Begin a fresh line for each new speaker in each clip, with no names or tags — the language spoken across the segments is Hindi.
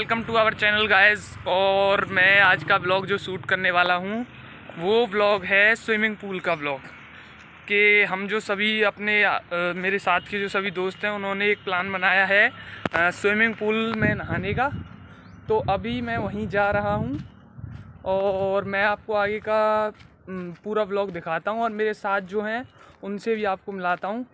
Welcome to our channel guys. और मैं आज का ब्लॉग जो शूट करने वाला हूँ वो ब्लॉग है स्विमिंग पूल का ब्लॉग कि हम जो सभी अपने अ, मेरे साथ के जो सभी दोस्त हैं उन्होंने एक प्लान बनाया है स्विमिंग पूल में नहाने का। तो अभी मैं वहीं जा रहा हूँ और मैं आपको आगे का पूरा ब्लॉग दिखाता हूँ। और मेरे साथ जो हैं उनसे भी आपको मिलाता हूँ।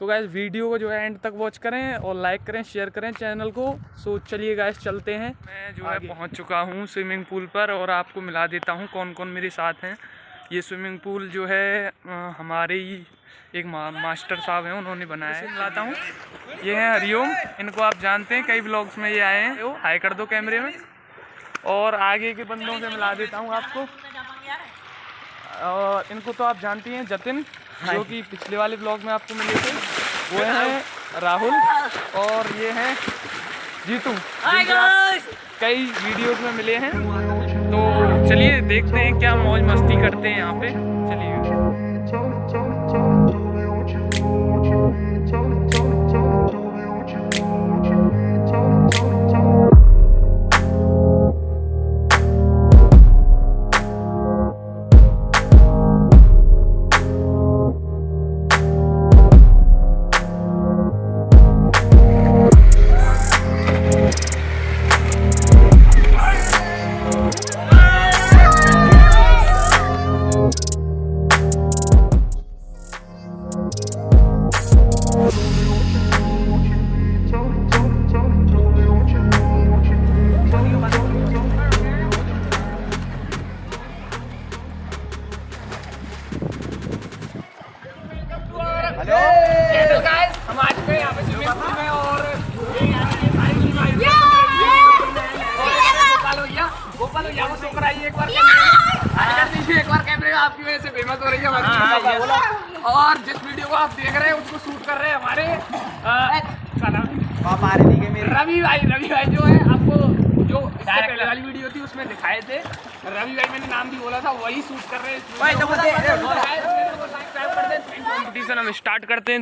तो गैस वीडियो को जो है एंड तक वॉच करें और लाइक करें शेयर करें चैनल को। सो चलिए गैस चलते हैं। मैं जो है पहुँच चुका हूँ स्विमिंग पूल पर और आपको मिला देता हूँ कौन कौन मेरे साथ हैं। ये स्विमिंग पूल जो है हमारे ही एक मा, मास्टर साहब हैं उन्होंने बनाया है। मिलाता हूँ। ये हैं हरिओम। इनको आप जानते हैं कई ब्लॉग्स में ये आए हैं। हाई कर दो कैमरे में। और आगे के बंदों से मिला देता हूँ आपको। और इनको तो आप जानती हैं जतिन हाँ। जो कि पिछले वाले ब्लॉग में आपको मिले थे। वो हैं। राहुल और ये हैं जीतू कई वीडियोस में मिले हैं। तो चलिए देखते हैं क्या मौज मस्ती करते हैं यहाँ पे। चलिए। और जिस वीडियो को आप देख रहे हैं? रवि रवि आपको जो उसमें दिखाए थे रवि भाई मैंने नाम भी बोला था वही शूट कर रहे हैं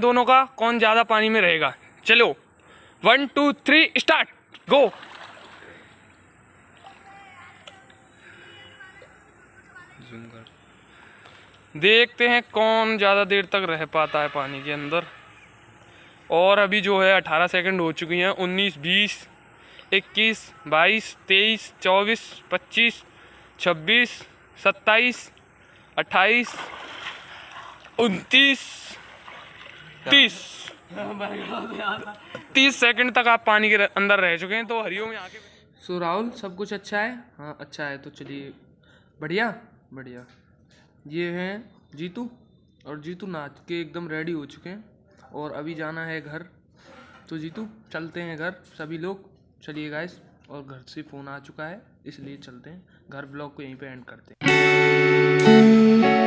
दोनों का, कौन ज़्यादा पानी में रहेगा चलो one two three start go देखते हैं कौन ज़्यादा देर तक रह पाता है पानी के अंदर। और अभी जो है अठारह सेकंड हो चुकी हैं। उन्नीस, बीस, इक्कीस, बाईस, तेईस, चौबीस, पच्चीस, छब्बीस, सत्ताईस, अट्ठाईस, उनतीस, तीस। तीस सेकंड तक आप पानी के अंदर रह चुके हैं तो हरिओम यहाँ के सो राहुल, सब कुछ अच्छा है? हाँ अच्छा है तो चलिए। बढ़िया? बढ़िया। ये हैं जीतू, और जीतू नाच के एकदम रेडी हो चुके हैं, और अभी जाना है घर। तो जीतू, चलते हैं घर, सभी लोग। चलिए गाइस और घर से फ़ोन आ चुका है, इसलिए चलते हैं। घर ब्लॉग को यहीं पे एंड करते हैं।